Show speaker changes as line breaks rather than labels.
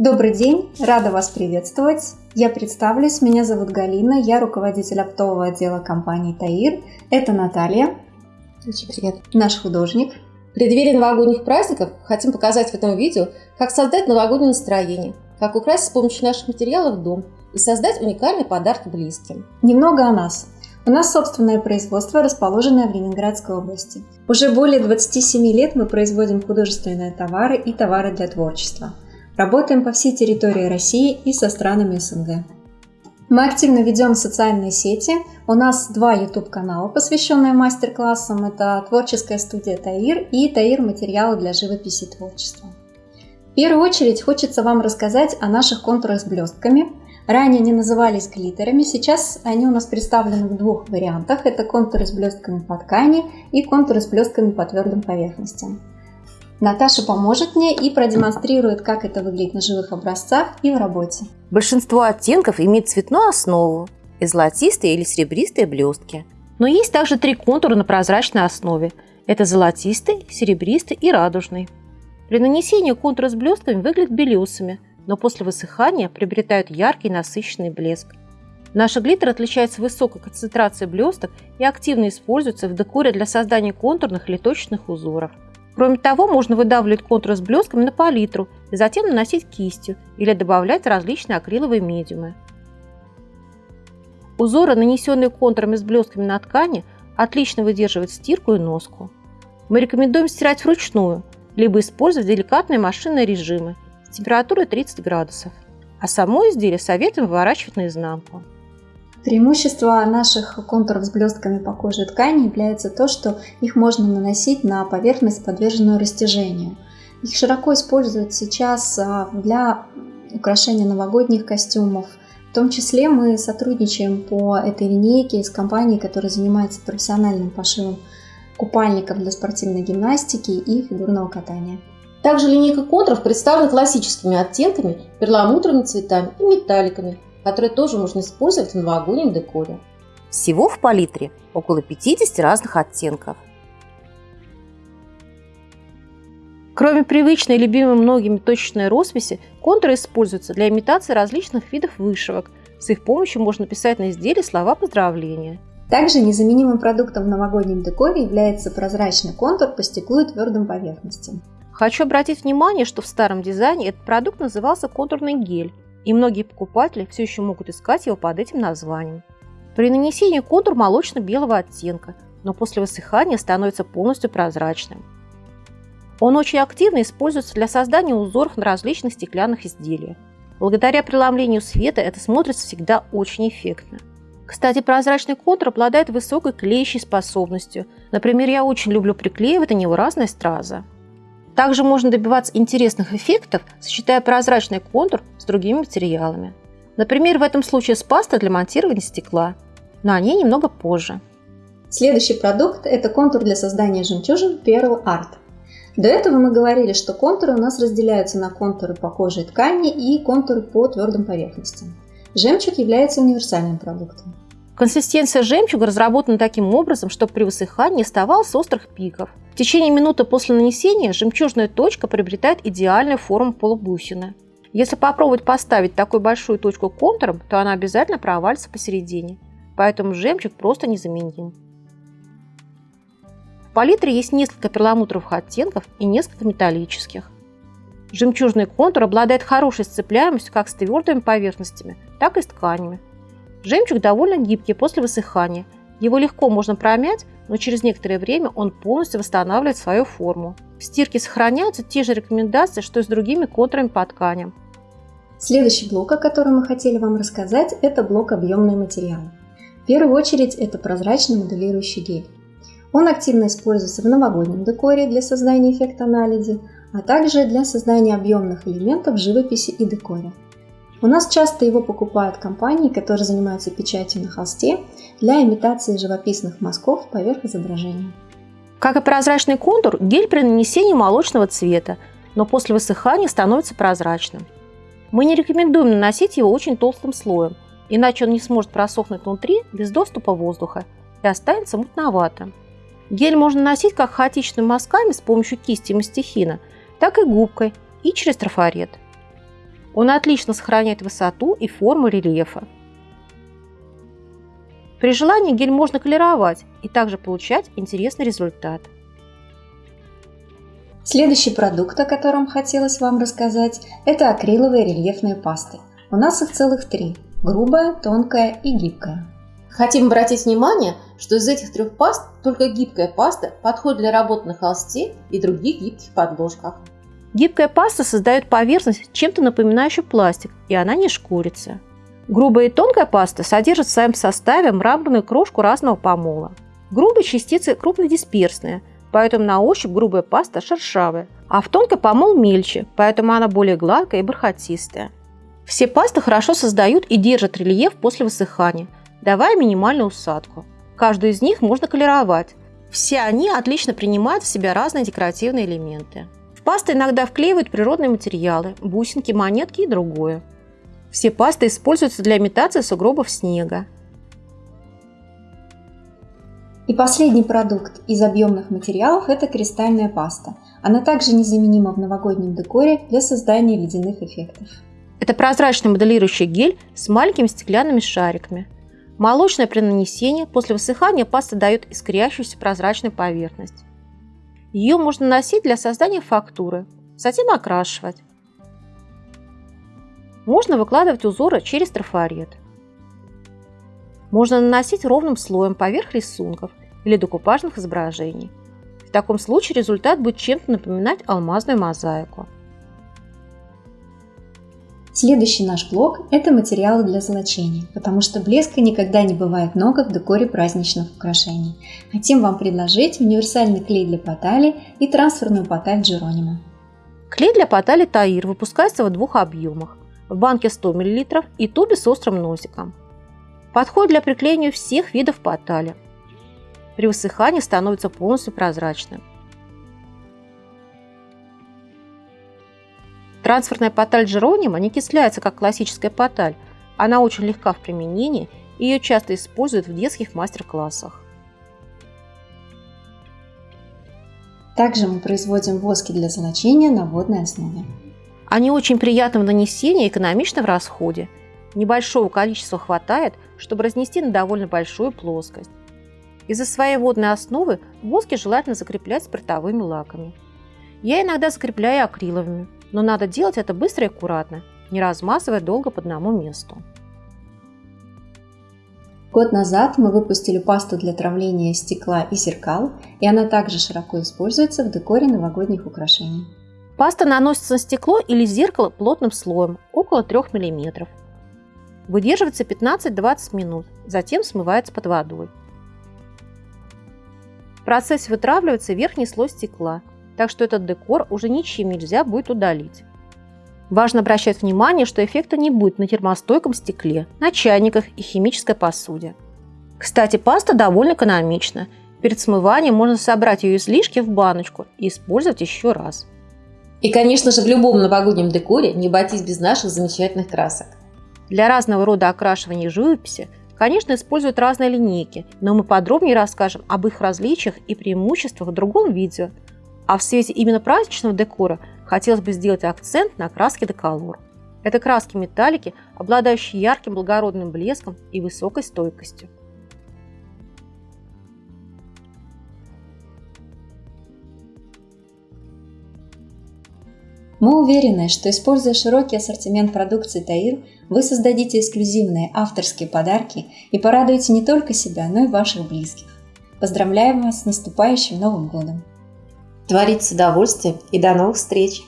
Добрый день, рада вас приветствовать. Я представлюсь, меня зовут Галина, я руководитель оптового отдела компании ТАИР. Это Наталья.
Очень приятно.
Наш художник.
В преддверии новогодних праздников хотим показать в этом видео, как создать новогоднее настроение, как украсить с помощью наших материалов дом и создать уникальный подарок близким.
Немного о нас. У нас собственное производство, расположенное в Ленинградской области. Уже более 27 лет мы производим художественные товары и товары для творчества. Работаем по всей территории России и со странами СНГ. Мы активно ведем социальные сети. У нас два YouTube-канала, посвященные мастер-классам. Это творческая студия Таир и Таир материалы для живописи и творчества. В первую очередь хочется вам рассказать о наших контурах с блестками. Ранее они назывались глиттерами, сейчас они у нас представлены в двух вариантах. Это контуры с блестками по ткани и контуры с блестками по твердым поверхностям. Наташа поможет мне и продемонстрирует, как это выглядит на живых образцах и в работе.
Большинство оттенков имеет цветную основу и золотистые или серебристые блестки. Но есть также три контура на прозрачной основе. Это золотистый, серебристый и радужный. При нанесении контура с блестками выглядят белесами, но после высыхания приобретают яркий насыщенный блеск. Наши глиттеры отличаются высокой концентрацией блесток и активно используются в декоре для создания контурных или точечных узоров – Кроме того, можно выдавливать контур с блесками на палитру и затем наносить кистью или добавлять различные акриловые медиумы. Узоры, нанесенные контурами с блесками на ткани, отлично выдерживают стирку и носку. Мы рекомендуем стирать вручную, либо использовать деликатные машинные режимы с температурой 30 градусов. А само изделие советуем выворачивать наизнанку.
Преимущество наших контуров с блестками по коже ткани является то, что их можно наносить на поверхность, подверженную растяжению. Их широко используют сейчас а, для украшения новогодних костюмов. В том числе мы сотрудничаем по этой линейке с компанией, которая занимается профессиональным пошивом купальников для спортивной гимнастики и фигурного катания.
Также линейка контуров представлена классическими оттенками, перламутровыми цветами и металликами – которые тоже можно использовать в новогоднем декоре.
Всего в палитре около 50 разных оттенков. Кроме привычной и любимой многими точечной росписи, контуры используются для имитации различных видов вышивок. С их помощью можно писать на изделии слова поздравления.
Также незаменимым продуктом в новогоднем декоре является прозрачный контур по стеклу и твердым поверхностям.
Хочу обратить внимание, что в старом дизайне этот продукт назывался контурный гель, и многие покупатели все еще могут искать его под этим названием. При нанесении контур молочно-белого оттенка, но после высыхания становится полностью прозрачным. Он очень активно используется для создания узоров на различных стеклянных изделиях. Благодаря преломлению света это смотрится всегда очень эффектно. Кстати, прозрачный контур обладает высокой клеящей способностью. Например, я очень люблю приклеивать на него разные стразы. Также можно добиваться интересных эффектов, сочетая прозрачный контур с другими материалами. Например, в этом случае с пастой для монтирования стекла, но о ней немного позже.
Следующий продукт – это контур для создания жемчужин Pearl Art. До этого мы говорили, что контуры у нас разделяются на контуры по коже и ткани и контуры по твердым поверхностям. Жемчуг является универсальным продуктом.
Консистенция жемчуга разработана таким образом, чтобы при высыхании оставалось острых пиков. В течение минуты после нанесения жемчужная точка приобретает идеальную форму полубусины. Если попробовать поставить такую большую точку контуром, то она обязательно провалится посередине. Поэтому жемчуг просто незаменим. В палитре есть несколько перламутровых оттенков и несколько металлических. Жемчужный контур обладает хорошей сцепляемостью как с твердыми поверхностями, так и с тканями. Жемчуг довольно гибкий после высыхания. Его легко можно промять, но через некоторое время он полностью восстанавливает свою форму. В стирке сохраняются те же рекомендации, что и с другими контурами по тканям.
Следующий блок, о котором мы хотели вам рассказать, это блок объемные материалы. В первую очередь это прозрачный моделирующий гель. Он активно используется в новогоднем декоре для создания эффекта анализи, а также для создания объемных элементов в живописи и декоре. У нас часто его покупают компании, которые занимаются печатью на холсте для имитации живописных мазков поверх изображения.
Как и прозрачный контур, гель при нанесении молочного цвета, но после высыхания становится прозрачным. Мы не рекомендуем наносить его очень толстым слоем, иначе он не сможет просохнуть внутри без доступа воздуха и останется мутноватым. Гель можно носить как хаотичными мазками с помощью кисти мастихина, так и губкой и через трафарет. Он отлично сохраняет высоту и форму рельефа. При желании гель можно колеровать и также получать интересный результат.
Следующий продукт, о котором хотелось вам рассказать, это акриловые рельефные пасты. У нас их целых три – грубая, тонкая и гибкая.
Хотим обратить внимание, что из этих трех паст только гибкая паста подходит для работы на холсте и других гибких подложках.
Гибкая паста создает поверхность, чем-то напоминающую пластик, и она не шкурится. Грубая и тонкая паста содержат в своем составе мраморную крошку разного помола. Грубые частицы крупнодисперсные, поэтому на ощупь грубая паста шершавая, а в тонкой помол мельче, поэтому она более гладкая и бархатистая. Все пасты хорошо создают и держат рельеф после высыхания, давая минимальную усадку. Каждую из них можно колеровать. Все они отлично принимают в себя разные декоративные элементы. В пасты иногда вклеивают природные материалы, бусинки, монетки и другое. Все пасты используются для имитации сугробов снега.
И последний продукт из объемных материалов – это кристальная паста. Она также незаменима в новогоднем декоре для создания ледяных эффектов.
Это прозрачный моделирующий гель с маленькими стеклянными шариками – Молочное при нанесении после высыхания паста дает искрящуюся прозрачную поверхность. Ее можно наносить для создания фактуры, затем окрашивать. Можно выкладывать узоры через трафарет. Можно наносить ровным слоем поверх рисунков или декупажных изображений. В таком случае результат будет чем-то напоминать алмазную мозаику.
Следующий наш блок – это материалы для золочения, потому что блеска никогда не бывает много в декоре праздничных украшений. Хотим вам предложить универсальный клей для потали и трансферную поталь Джеронимо.
Клей для потали Таир выпускается в двух объемах – в банке 100 мл и тубе с острым носиком. Подходит для приклеивания всех видов потали. При высыхании становится полностью прозрачным. Трансферная поталь Джеронима не кисляется, как классическая поталь. Она очень легка в применении, и ее часто используют в детских мастер-классах.
Также мы производим воски для золочения на водной основе.
Они очень приятны в нанесении и экономичны в расходе. Небольшого количества хватает, чтобы разнести на довольно большую плоскость. Из-за своей водной основы воски желательно закреплять спиртовыми лаками. Я иногда закрепляю акриловыми, но надо делать это быстро и аккуратно, не размазывая долго по одному месту.
Год назад мы выпустили пасту для травления стекла и зеркал, и она также широко используется в декоре новогодних украшений.
Паста наносится на стекло или зеркало плотным слоем, около 3 мм. Выдерживается 15-20 минут, затем смывается под водой. В процессе вытравливается верхний слой стекла, так что этот декор уже ничем нельзя будет удалить. Важно обращать внимание, что эффекта не будет на термостойком стекле, на чайниках и химической посуде. Кстати, паста довольно экономична. Перед смыванием можно собрать ее излишки в баночку и использовать еще раз.
И, конечно же, в любом новогоднем декоре не обойтись без наших замечательных красок.
Для разного рода окрашивания живописи, конечно, используют разные линейки, но мы подробнее расскажем об их различиях и преимуществах в другом видео – а в свете именно праздничного декора хотелось бы сделать акцент на краске деколор. Это краски металлики, обладающие ярким благородным блеском и высокой стойкостью.
Мы уверены, что используя широкий ассортимент продукции Таир, вы создадите эксклюзивные авторские подарки и порадуете не только себя, но и ваших близких. Поздравляем вас с наступающим Новым годом!
Творить с удовольствием и до новых встреч!